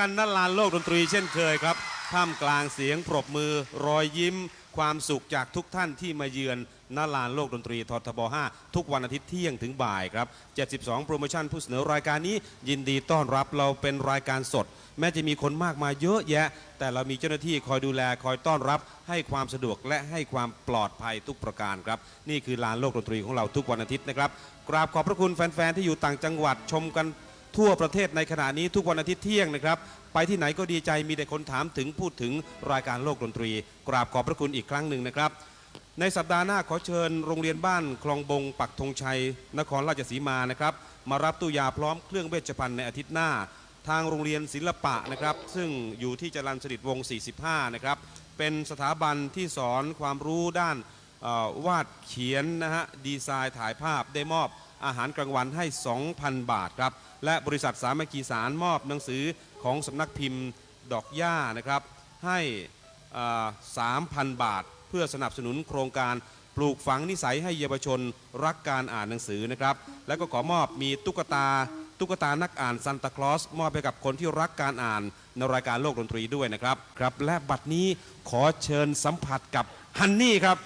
กันณลานโลกดนตรีเช่นเคยครับ ท่ามกลางเสียงปรบมือรอยยิ้ม ความสุขจากทุกท่านที่มาเยือนณลานโลกดนตรีททบ 5 ทุกวันอาทิตย์เที่ยงถึงบ่ายครับ 72 โปรโมชั่นผู้เสนอรายการนี้ ยินดีต้อนรับเราเป็นรายการสด แม้จะมีคนมากมายเยอะแยะ แต่เรามีเจ้าหน้าที่คอยดูแลคอยต้อนรับ ให้ความสะดวกและให้ความปลอดภัยทุกประการครับ นี่คือลานโลกดนตรีของเราทุกวันอาทิตย์นะครับกราบขอบพระคุณแฟนๆที่อยู่ต่างจังหวัดชมกัน ทั่วประเทศในขณะนี้ทุกวันอาทิตย์เที่ยงนะครับ ไปที่ไหนก็ดีใจมีแต่คนถามถึงพูดถึงรายการโลกดนตรี กราบขอบพระคุณอีกครั้งหนึ่งนะครับ ในสัปดาห์หน้าขอเชิญโรงเรียนบ้านคลองบง ปักธงชัย นครราชสีมานะครับ มารับตู้ยาพร้อมเครื่องเวชภัณฑ์ในอาทิตย์หน้า ทางโรงเรียนศิลปะนะครับ ซึ่งอยู่ที่จรัญสฤษดิ์วง 45 นะครับเป็นสถาบันที่สอนความรู้ด้าน วาดเขียนนะฮะดีไซน์ถ่ายภาพได้มอบอาหารกลางวันให้ 2,000 บาทครับ และบริษัทสามัคคีสารมอบหนังสือของสำนักพิมพ์ดอกหญ้านะครับให้ 3,000 บาท เพื่อสนับสนุนโครงการปลูกฝังนิสัยให้เยาวชนรักการอ่านหนังสือนะครับ แล้วก็ขอมอบมีตุ๊กตาตุ๊กตานักอ่านซันตาคลอสมอบให้กับคนที่รักการอ่านในรายการโลกดนตรีด้วยนะครับครับ และบัดนี้ขอเชิญสัมผัสกับฮันนี่ครับ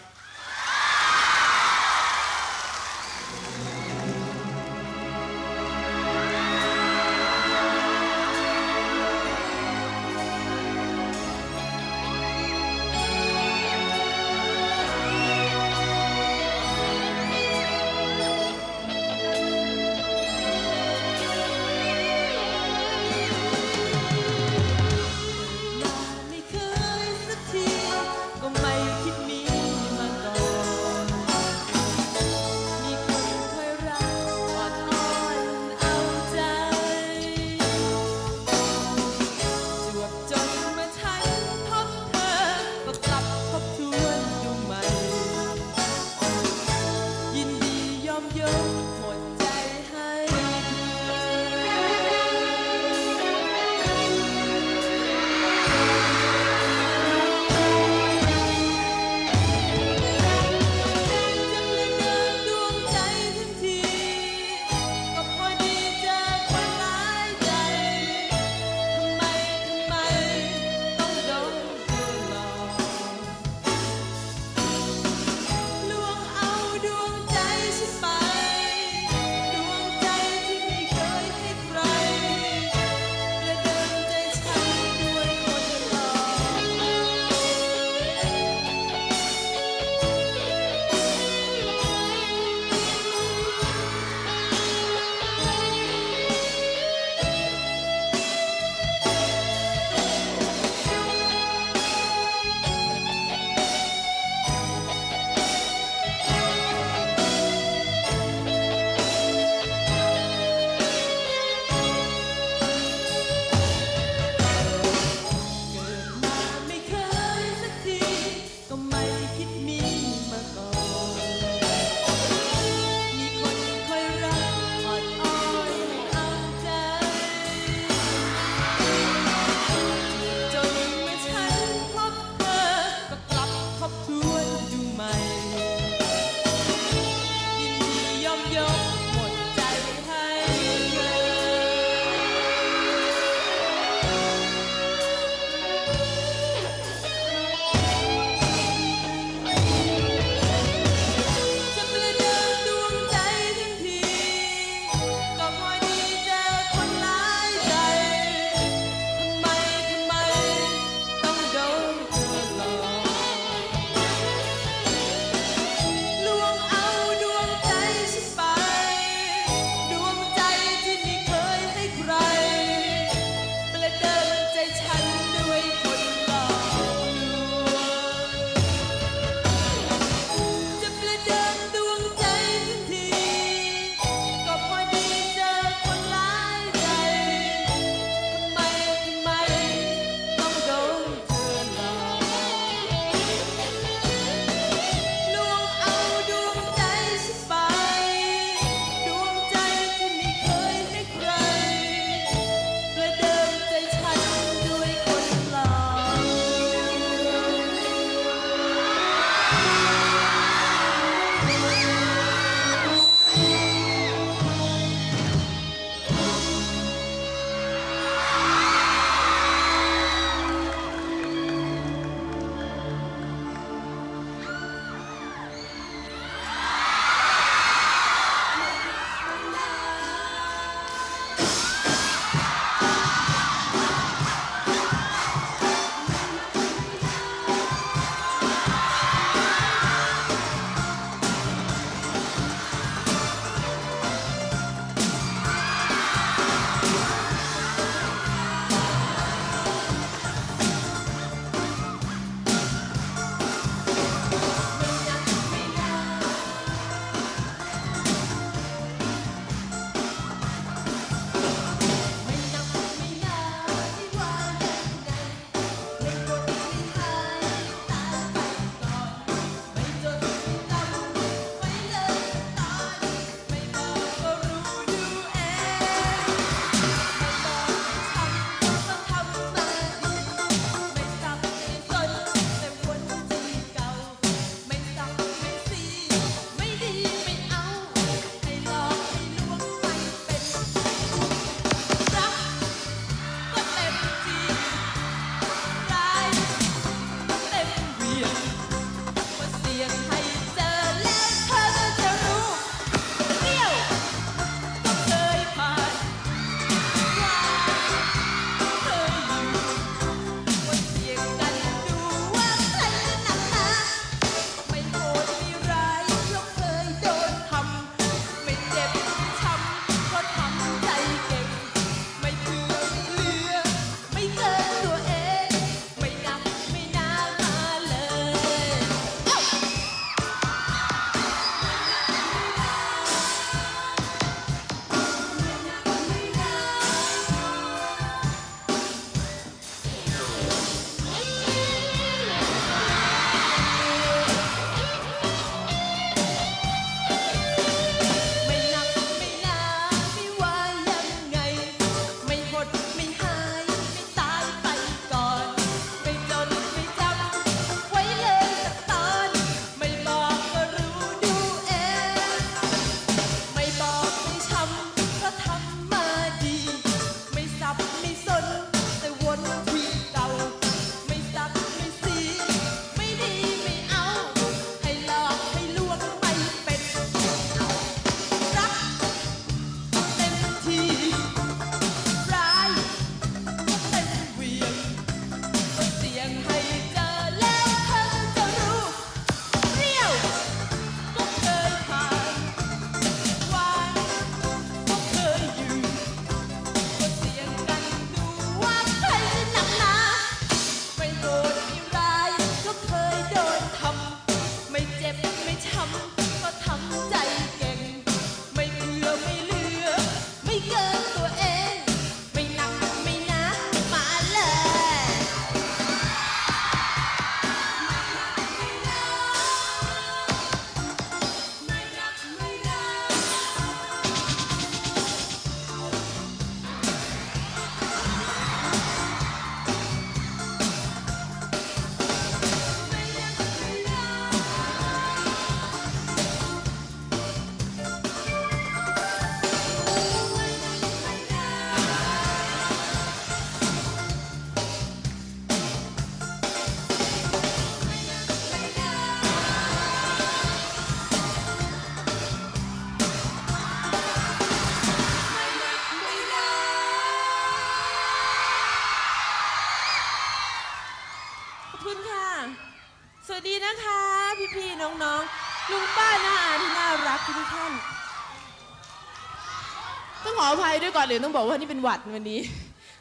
ออภัยวยก่อต้องบอกว่านี่เป็นหวัดวันนี้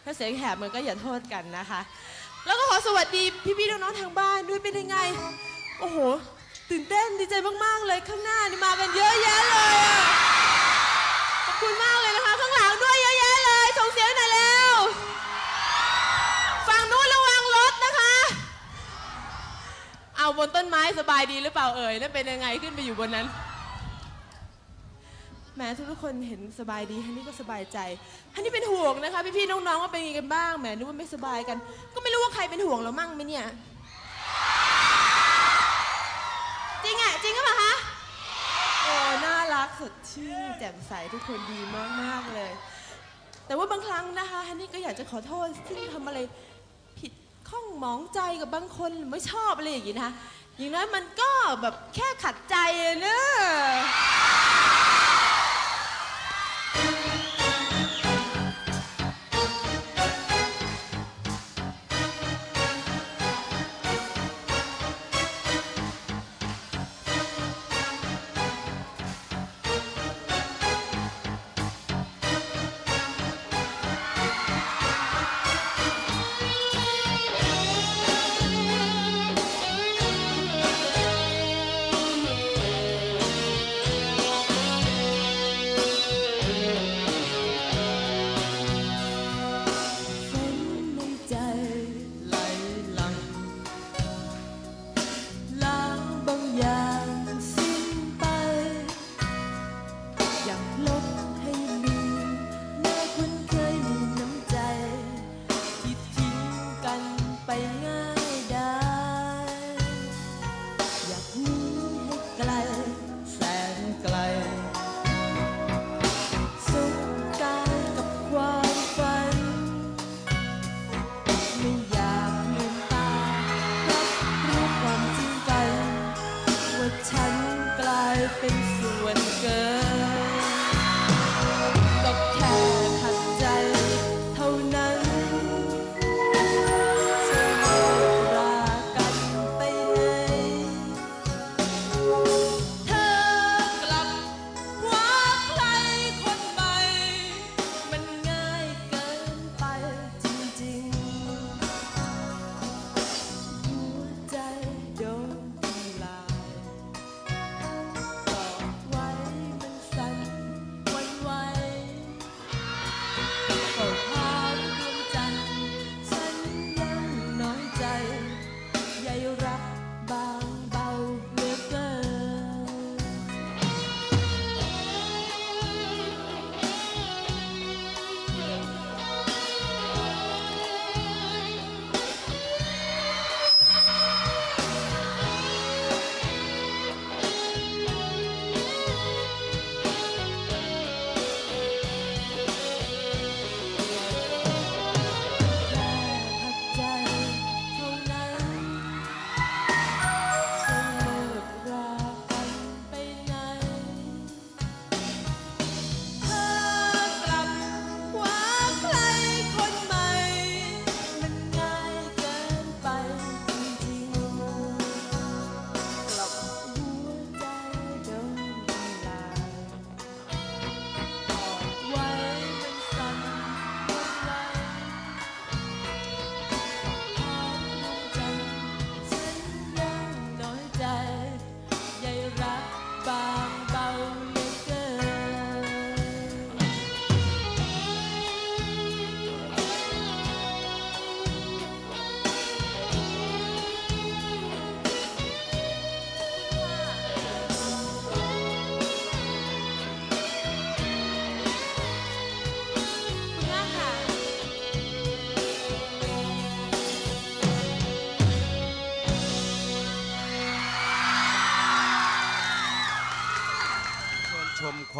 ถ้าเสียงแหบมันก็อย่าโทษกันนะคะ แล้วก็ขอสวัสดีพี่ๆน้องๆทางบ้านด้วยเป็นยังไง โอ้โห ตื่นเต้นดีใจมากๆเลยข้างหน้านี่มากันเยอะแยะเลยขอบคุณมากเลยนะคะข้างหลังด้วยเยอะแยะเลยส่งเสียงหน่อยแล้วฝั่งนู้นระวังรถนะคะ เอาบนต้นไม้สบายดีหรือเปล่าเอ่ยแล้วเป็นยังไงขึ้นไปอยู่บนนั้น แม้ทุกคนเห็นสบายดีฮันนี่ก็สบายใจฮันนี่เป็นห่วงนะคะ พี่ๆน้องๆว่าเป็นยังไงกันบ้างแหมนึกว่าไม่สบายกัน ก็ไม่รู้ว่าใครเป็นห่วงเรามั่งไหมเนี่ย จริงอะจริงหรือเปล่าคะโอ้น่ารักสดชื่นแจ่มใสทุกคนดีมากๆเลย แต่ว่าบางครั้งนะคะฮันนี่ก็อยากจะขอโทษที่ทำอะไรผิดข้องหมองใจกับบางคนหรือไม่ชอบอะไรอย่างนี้นะคะอย่างน้อยมันก็แบบแค่ขัดใจอะเนอะ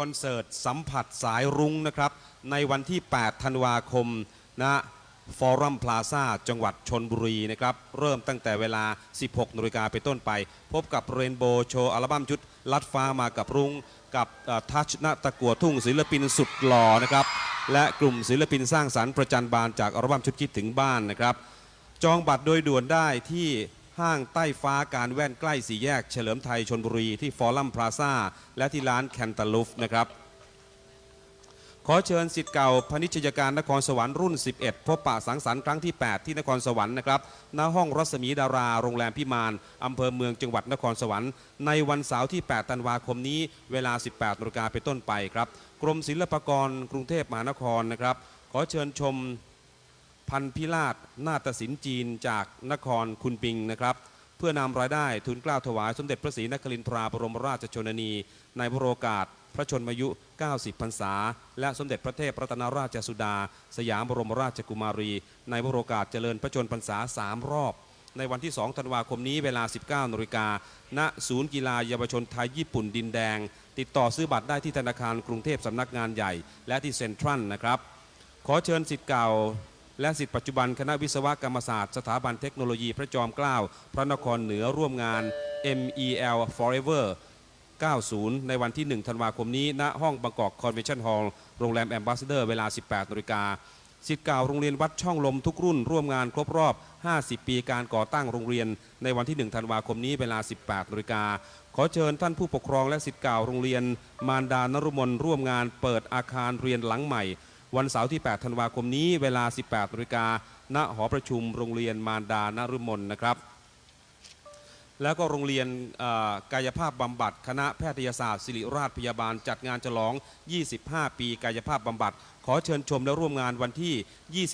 อนเสิร์ตสัมผัสสายรุ้งนะครับ ในวันที่ 8 ธันวาคมณฟอรัมพลาซาจังหวัดชนบุรีนะครับ เริ่มตั้งแต่เวลา 16นาฬิกาไปนต้นไป พบกับเรนโบว์โชว์อัลบั้มชุดลัดฟ้ามากับรุ้งกับทัชณตะกัวทุ่งศิลปินสุดหล่อนะครับ และกลุ่มศิลปินสร้างสรรค์ประจันบานจากอัลบั้มชุดคิดถึงบ้านนะครับ จองบัตรโดยด่วนได้ที่ ห้างใต้ฟ้าการแว่นใกล้สี่แยก เฉลิมไทยชนบุรีที่ฟอรัมพลาซ่าและที่ร้านแคนตาลูฟนะครับขอเชิญสิทธิ์เก่าพนิชยการนครสวรรค์รุ่น 11 พบปะสังสรรค์ครั้งที่ 8 ที่นครสวรรค์นะครับณห้องรัศมีดาราโรงแรมพิมานอำเภอเมืองจังหวัดนครสวรรค์ในวันเสาร์ที่ 8 ธันวาคมนี้เวลา 18นาฬิกาเป็นต้นไปครับ กรมศิลปากรกรุงเทพมหานครนะครับ ขอเชิญชม พันพิราชนาฏศิลป์จีนจากนครคุนปิงนะครับ เพื่อนำรายได้ทุนกล้าวถวายสมเด็จพระศรีนครินทราบรมราชชนนี ในพระโอกาส พระชนมายุ 90 พรรษา และสมเด็จพระเทพรัตนราชสุดา สยามบรมราชกุมารี ในพระโอกาสเจริญพระชนพรรษา 3 รอบ ในวันที่ 2 ธันวาคมนี้เวลา 19นาฬิกาณศูนย์กีฬาเยาวชนไทยญี่ปุ่นดินแดง ติดต่อซื้อบัตรได้ที่ธนาคารกรุงเทพสำนักงานใหญ่ และที่เซ็นทรัลนะครับขอเชิญสิทธิ์เก่า และศิษย์ปัจจุบันคณะวิศวกรรมศาสตร์ สถาบันเทคโนโลยีพระจอมเกล้าพระนครเหนือร่วมงาน MEL Forever 90 ในวันที่ 1 ธันวาคมนี้ ณ ห้องบางกอกคอนเวนชั่นฮอลล์ โรงแรมแอมบาสซาเดอร์เวลา 18นาฬิกาศิษย์เก่าโรงเรียนวัดช่องลมทุกรุ่น ร่วมงานครบรอบ 50 ปีการก่อตั้งโรงเรียน ในวันที่ 1 ธันวาคมนี้เวลา 18นาฬิกาขอเชิญท่านผู้ปกครองและสิทธิ์เก่าโรงเรียน มารดานรุมนร่วมงานเปิดอาคารเรียนหลังใหม่ วันเสาร์ที่ 8 ธันวาคมนี้เวลา 18นาฬิกาณหอประชุมโรงเรียนมารดานรุมนนะครับแล้วก็โรงเรียนกายภาพบำบัดคณะแพทยศาสตร์ศิริราชพยาบาล จัดงานฉลอง 25 ปีกายภาพบำบัด ขอเชิญชมและร่วมงานวันที่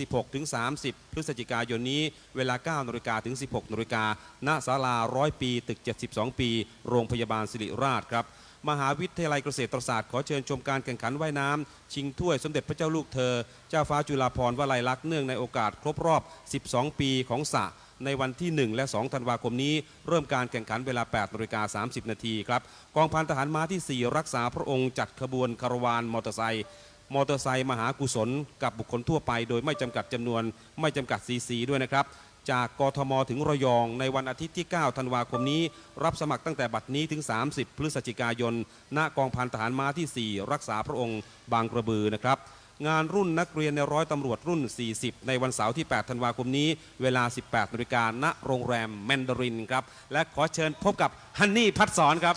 26-30 พฤศจิกายนนี้เวลา 9นาฬิกาถึง 16นาฬิกาณศาลา 100 ปี ตึก 72 ปี โรงพยาบาลศิริราชครับ มหาวิทยาลัยเกษตรศาสตร์ขอเชิญชมการแข่งขันว่ายน้ำชิงถ้วยสมเด็จพระเจ้าลูกเธอ เจ้าฟ้าจุฬาภรณ์วลัยลักษณ์เนื่องในโอกาสครบรอบ 12 ปีของสระในวันที่ 1 และ 2 ธันวาคมนี้ เริ่มการแข่งขันเวลา8นาฬิกา30 นาทีครับ กองพันทหารม้าที่ 4 รักษาพระองค์จัดขบวนคารวานมอเตอร์ไซค์มอเตอร์ไซค์มหากุศลกับบุคคลทั่วไป โดยไม่จำกัดจำนวนไม่จำกัดซีซีด้วยนะครับ จากกทมถึงระยอง ในวันอาทิตย์ที่ 9 ธันวาคมนี้ รับสมัครตั้งแต่บัดนี้ถึง 30 พฤศจิกายน ณ กองพันทหารม้าที่ 4 รักษาพระองค์ บางกระบือนะครับ งานรุ่นนักเรียนในร้อยตำรวจรุ่น 40 ในวันเสาร์ที่ 8 ธันวาคมนี้ เวลา 18นาฬิกาณโรงแรมแมนดารินครับ และขอเชิญพบกับฮันนี่พัดสอนครับ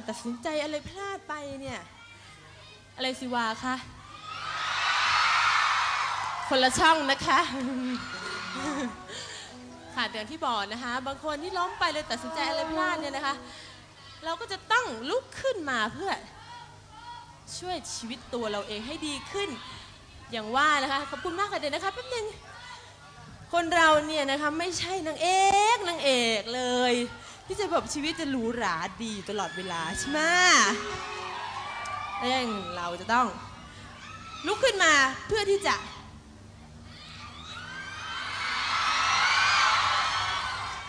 การตัดสินใจอะไรพลาดไปเนี่ย อะไรสิวาคะคนละช่องนะคะค่ะอย่างที่บอกนะคะ บางคนที่ล้มไปเลยตัดสินใจอะไรพลาดเนี่ยนะคะ เราก็จะต้องลุกขึ้นมาเพื่อช่วยชีวิตตัวเราเองให้ดีขึ้น อย่างว่านะคะขอบคุณมากค่ะเดี๋ยวนะคะแป๊บนึงคนเราเนี่ยนะคะไม่ใช่นางเอกนางเอกเลย ที่จะแบบชีวิตจะหรูหราดีตลอดเวลาใช่ไหมเรื่องเราจะต้อง ลุกขึ้นมาเพื่อที่จะ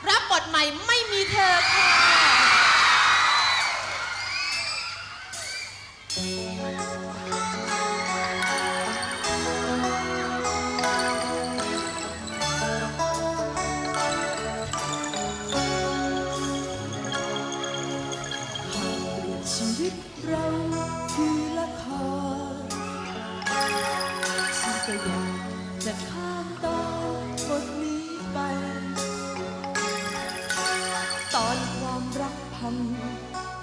รับบทใหม่ไม่มีเธอค่ะ ชีวิตเราคือละครฉันก็อยากจะข้ามตอนบทนี้ไป ตอนความรักพัง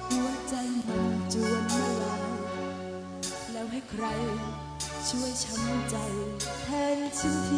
หัวใจมันจวนเมื่อไหรแล้วให้ใครช่วยช้ำใจแทนฉันที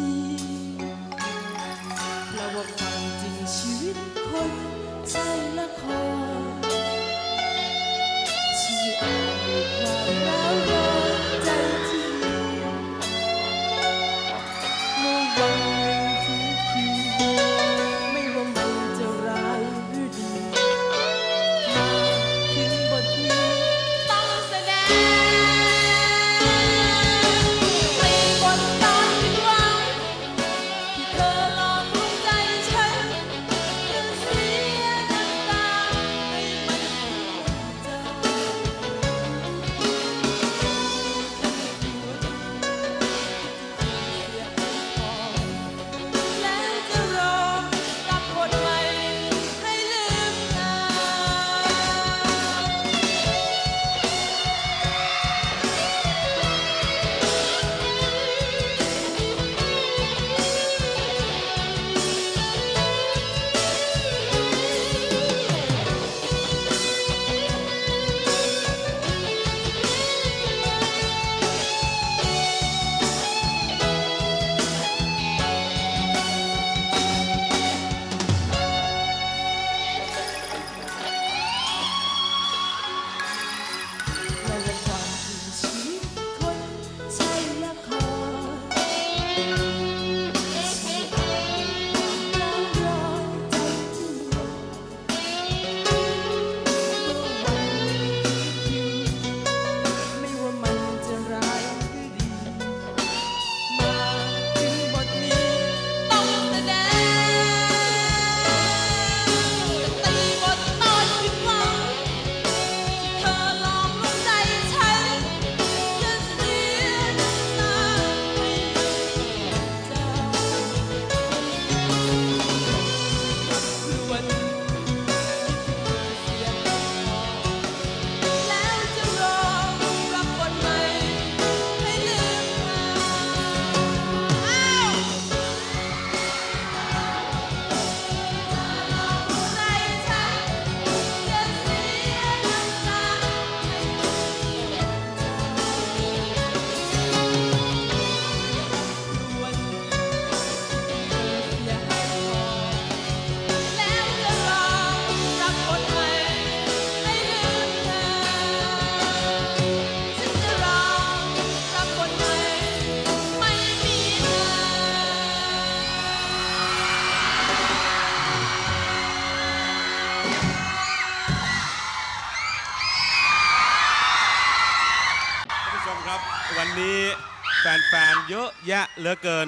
เหลือเกิน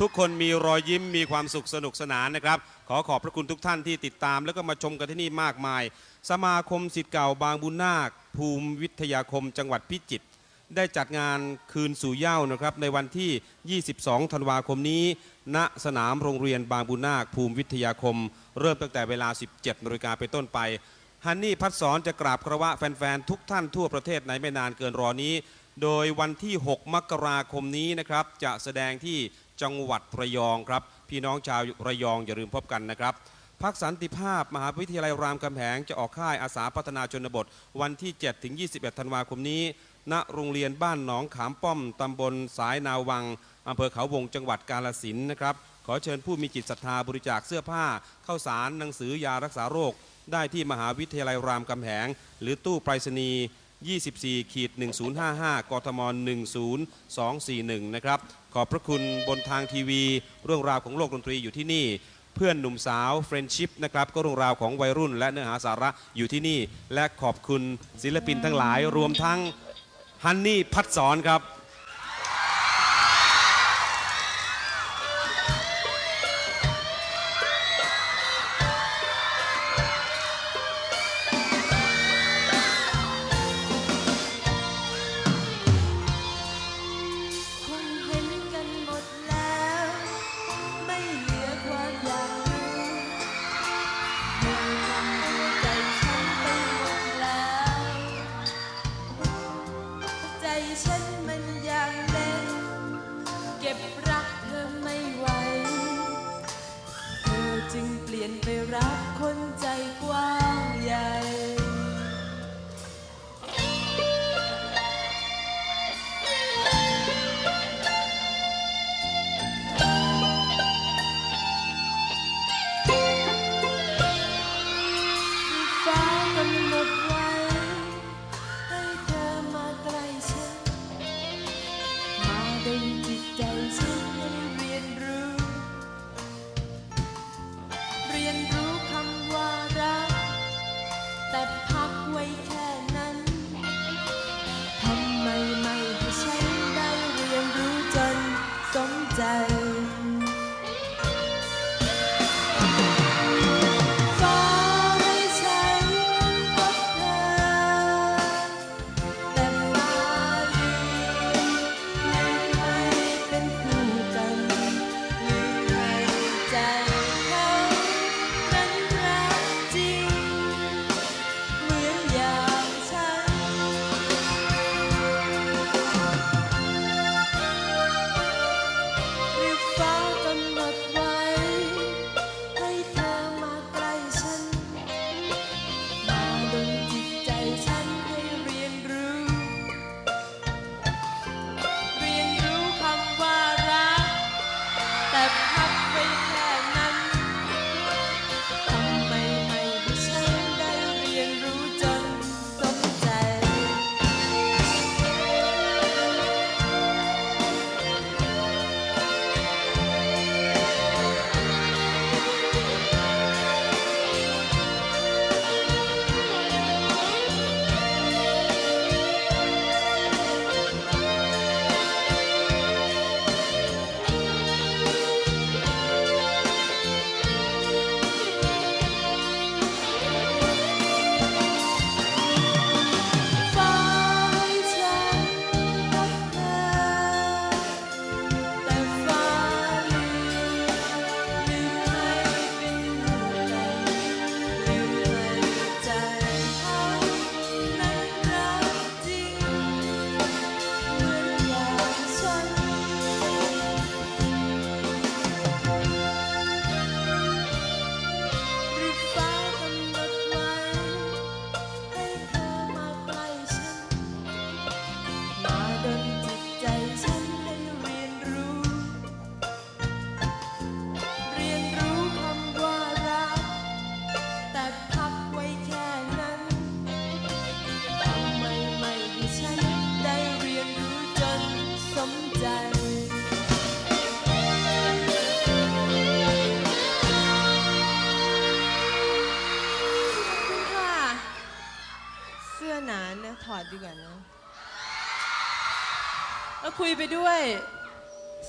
ทุกคนมีรอยยิ้มมีความสุขสนุกสนานนะครับ ขอขอบพระคุณทุกท่านที่ติดตาม แล้วก็มาชมกันที่นี่มากมาย สมาคมสิทธิ์เก่าบางบุญนาค ภูมิวิทยาคมจังหวัดพิจิตรได้จัดงานคืนสู่เย้านะครับในวันที่ 22 ธันวาคมนี้ ณ สนามโรงเรียนบางบุญนาค ภูมิวิทยาคม เริ่มตั้งแต่เวลา 17นาฬิกาเป็นต้นไปฮันนี่พัดสอนจะกราบคารวะแฟนๆ ทุกท่านทั่วประเทศในไม่นานเกินรอนี้ โดยวันที่ 6 มกราคมนี้นะครับ จะแสดงที่จังหวัดระยองครับ พี่น้องชาวระยองอย่าลืมพบกันนะครับพักสันติภาพ มหาวิทยาลัยรามคำแหงจะออกค่ายอาสาพัฒนาชนบท วันที่ 7 ถึง 21 ธันวาคมนี้ ณโรงเรียนบ้านหนองขามป้อมตำบลสายนาวังอำเภอเขาวงจังหวัดกาลสินนะครับขอเชิญผู้มีจิตศรัทธาบริจาคเสื้อผ้าข้าวสารหนังสือยารักษาโรค ได้ที่มหาวิทยาลัยรามคำแหง หรือตู้ไปรษณีย์ 24ขีด1055 กทม 10241 นะครับ ขอบพระคุณบนทางทีวี เรื่องราวของโลกดนตรีอยู่ที่นี่ เพื่อนหนุ่มสาวเฟรนชิพนะครับ ก็เรื่องราวของวัยรุ่นและเนื้อหาสาระอยู่ที่นี่ และขอบคุณศิลปินทั้งหลาย รวมทั้งฮันนี่พัดสอนครับ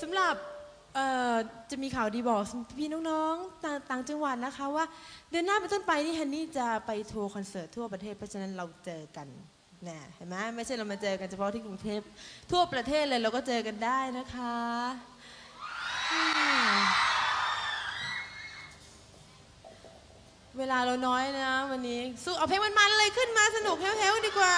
สำหรับเอ่อจะมีข่าวดีบอกพี่น้องๆ ต่างจังหวัดนะคะว่า เดือนหน้าเป็นต้นไปนี่ฮันนี่จะไปทัวร์คอนเสิร์ตทั่วประเทศ เพราะฉะนั้นเราเจอกันนะเห็นไหมไม่ใช่เรามาเจอกันเฉพาะที่กรุงเทพทั่วประเทศเลยเราก็เจอกันได้นะคะ เวลาเราน้อยนะวันนี้สู้เอาเพลงมันๆเลยขึ้นมาสนุกเฮลๆดีกว่า